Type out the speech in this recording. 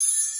you